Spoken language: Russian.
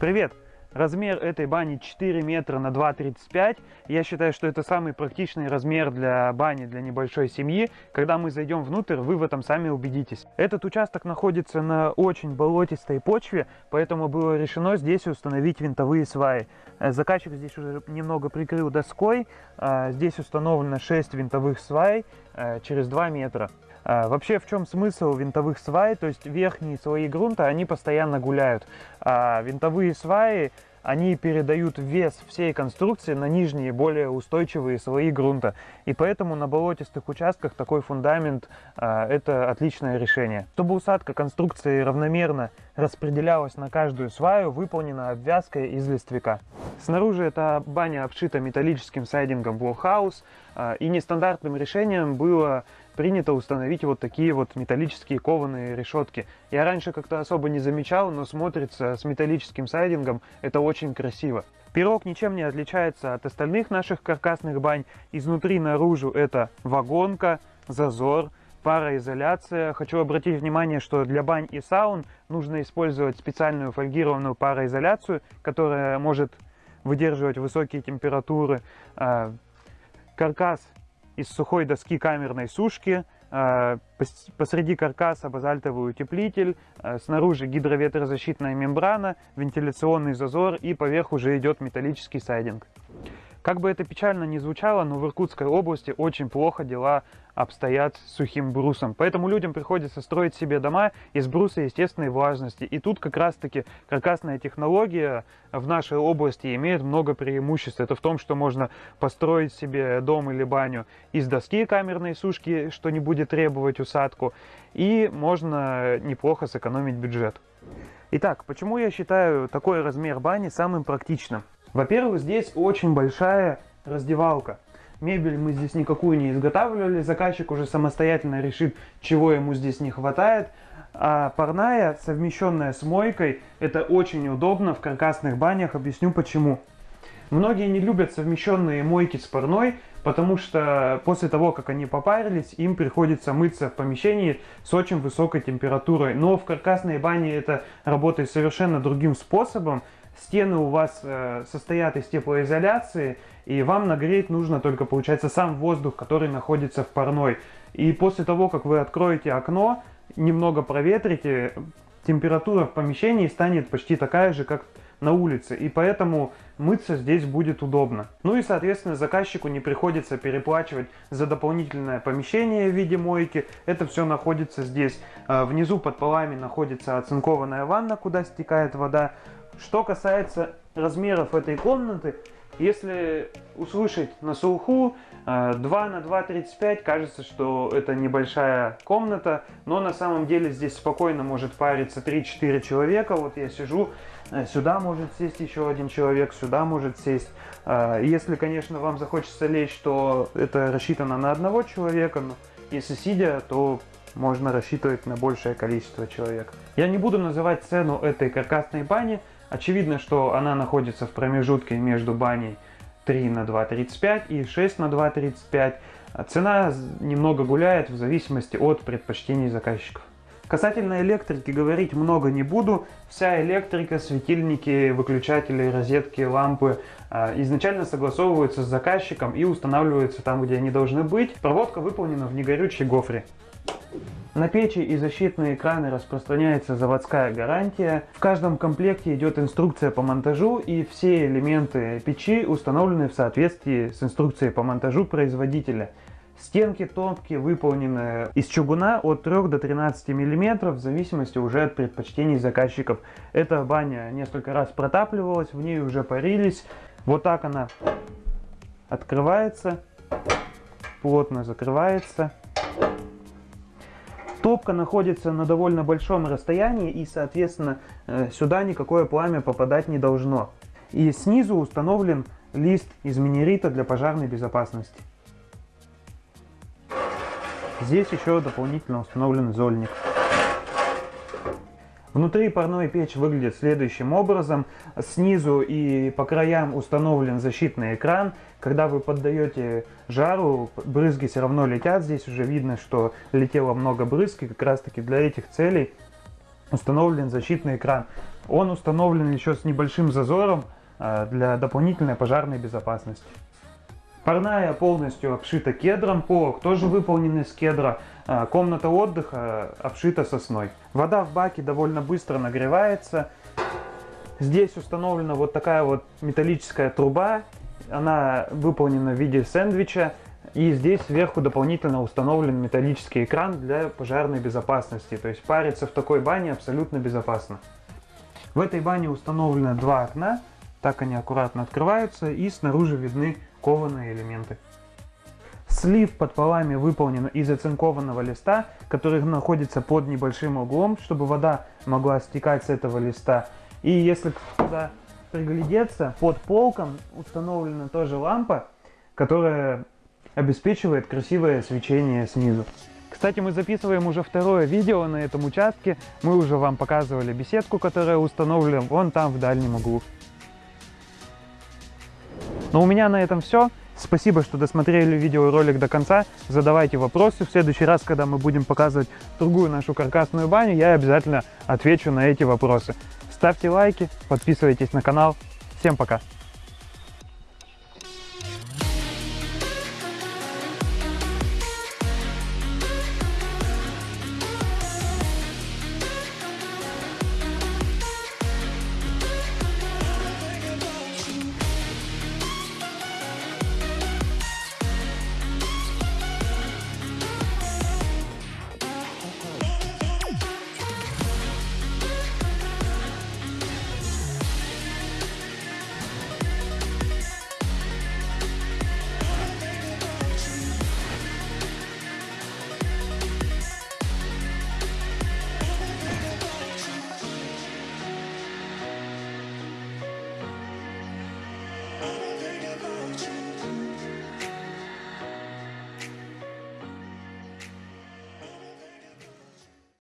Привет! Размер этой бани 4 метра на 2,35. Я считаю, что это самый практичный размер для бани для небольшой семьи. Когда мы зайдем внутрь, вы в этом сами убедитесь. Этот участок находится на очень болотистой почве, поэтому было решено здесь установить винтовые сваи. Э, заказчик здесь уже немного прикрыл доской. А, здесь установлено 6 винтовых свай э, через 2 метра. А, вообще, в чем смысл винтовых свай? То есть верхние слои грунта, они постоянно гуляют, а винтовые сваи, они передают вес всей конструкции на нижние, более устойчивые слои грунта. И поэтому на болотистых участках такой фундамент а, это отличное решение. Чтобы усадка конструкции равномерно распределялась на каждую сваю, выполнена обвязка из листвяка. Снаружи эта баня обшита металлическим сайдингом а, и нестандартным решением было принято установить вот такие вот металлические кованые решетки. Я раньше как-то особо не замечал, но смотрится с металлическим сайдингом это очень красиво. Пирог ничем не отличается от остальных наших каркасных бань. Изнутри наружу это вагонка, зазор, пароизоляция. Хочу обратить внимание, что для бань и саун нужно использовать специальную фольгированную пароизоляцию, которая может выдерживать высокие температуры. А, каркас из сухой доски камерной сушки, а, посреди каркаса базальтовый утеплитель, а, снаружи гидроветрозащитная мембрана, вентиляционный зазор и поверх уже идет металлический сайдинг. Как бы это печально ни звучало, но в Иркутской области очень плохо дела обстоят с сухим брусом. Поэтому людям приходится строить себе дома из бруса естественной влажности. И тут как раз-таки каркасная технология в нашей области имеет много преимуществ. Это в том, что можно построить себе дом или баню из доски камерной сушки, что не будет требовать усадку. И можно неплохо сэкономить бюджет. Итак, почему я считаю такой размер бани самым практичным? Во-первых, здесь очень большая раздевалка. Мебель мы здесь никакую не изготавливали, заказчик уже самостоятельно решит, чего ему здесь не хватает. А парная, совмещенная с мойкой, это очень удобно в каркасных банях, объясню почему. Многие не любят совмещенные мойки с парной, потому что после того, как они попарились, им приходится мыться в помещении с очень высокой температурой. Но в каркасной бане это работает совершенно другим способом стены у вас э, состоят из теплоизоляции, и вам нагреть нужно только, получается, сам воздух, который находится в парной. И после того, как вы откроете окно, немного проветрите, температура в помещении станет почти такая же, как на улице, и поэтому мыться здесь будет удобно. Ну и, соответственно, заказчику не приходится переплачивать за дополнительное помещение в виде мойки. Это все находится здесь. Э, внизу под полами находится оцинкованная ванна, куда стекает вода. Что касается размеров этой комнаты, если услышать на слуху 2 э, на 2,35, кажется, что это небольшая комната, но на самом деле здесь спокойно может париться 3-4 человека. Вот я сижу, э, сюда может сесть еще один человек, сюда может сесть. Э, если, конечно, вам захочется лечь, то это рассчитано на одного человека, но если сидя, то можно рассчитывать на большее количество человек. Я не буду называть цену этой каркасной бани, Очевидно, что она находится в промежутке между баней 3 на 2,35 и 6 на 2,35. Цена немного гуляет в зависимости от предпочтений заказчиков. Касательно электрики говорить много не буду. Вся электрика, светильники, выключатели, розетки, лампы а, изначально согласовываются с заказчиком и устанавливаются там, где они должны быть. Проводка выполнена в негорючей гофре. На печи и защитные экраны распространяется заводская гарантия. В каждом комплекте идет инструкция по монтажу и все элементы печи установлены в соответствии с инструкцией по монтажу производителя. Стенки топки выполнены из чугуна от 3 до 13 мм в зависимости уже от предпочтений заказчиков. Эта баня несколько раз протапливалась, в ней уже парились. Вот так она открывается, плотно закрывается. Топка находится на довольно большом расстоянии и, соответственно, э, сюда никакое пламя попадать не должно. И снизу установлен лист из минерита для пожарной безопасности. Здесь еще дополнительно установлен зольник. Внутри парной печь выглядит следующим образом. Снизу и по краям установлен защитный экран. Когда вы поддаете жару, брызги все равно летят. Здесь уже видно, что летело много брызг. И как раз таки для этих целей установлен защитный экран. Он установлен еще с небольшим зазором э, для дополнительной пожарной безопасности. Парная полностью обшита кедром, полок тоже выполнен из кедра, комната отдыха обшита сосной. Вода в баке довольно быстро нагревается. Здесь установлена вот такая вот металлическая труба, она выполнена в виде сэндвича. И здесь сверху дополнительно установлен металлический экран для пожарной безопасности. То есть париться в такой бане абсолютно безопасно. В этой бане установлено два окна. Так они аккуратно открываются и снаружи видны кованые элементы. Слив под полами выполнен из оцинкованного листа, который находится под небольшим углом, чтобы вода могла стекать с этого листа. И если туда приглядеться, под полком установлена тоже лампа, которая обеспечивает красивое свечение снизу. Кстати, мы записываем уже второе видео на этом участке. Мы уже вам показывали беседку, которая установлена вон там в дальнем углу. Но у меня на этом все. Спасибо, что досмотрели видеоролик до конца. Задавайте вопросы. В следующий раз, когда мы будем показывать другую нашу каркасную баню, я обязательно отвечу на эти вопросы. Ставьте лайки, подписывайтесь на канал. Всем пока!